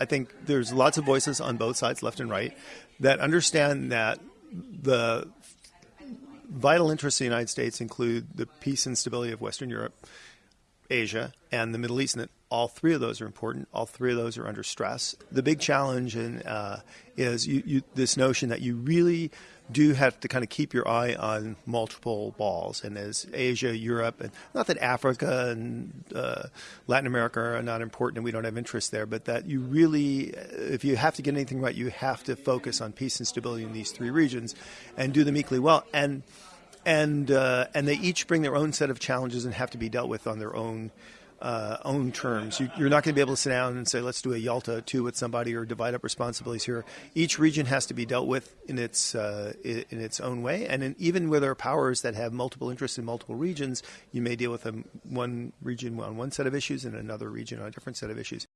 I think there's lots of voices on both sides, left and right, that understand that the vital interests of the United States include the peace and stability of Western Europe, Asia, and the Middle East, and that all three of those are important. All three of those are under stress. The big challenge in, uh, is you, you, this notion that you really do have to kind of keep your eye on multiple balls, and as Asia, Europe, and not that Africa and uh, Latin America are not important and we don't have interest there, but that you really, if you have to get anything right, you have to focus on peace and stability in these three regions, and do them equally well. And and uh, and they each bring their own set of challenges and have to be dealt with on their own uh, own terms. You, are not going to be able to sit down and say, let's do a Yalta 2 with somebody or divide up responsibilities here. Each region has to be dealt with in its, uh, in its own way. And in, even where there are powers that have multiple interests in multiple regions, you may deal with them one region on one set of issues and another region on a different set of issues.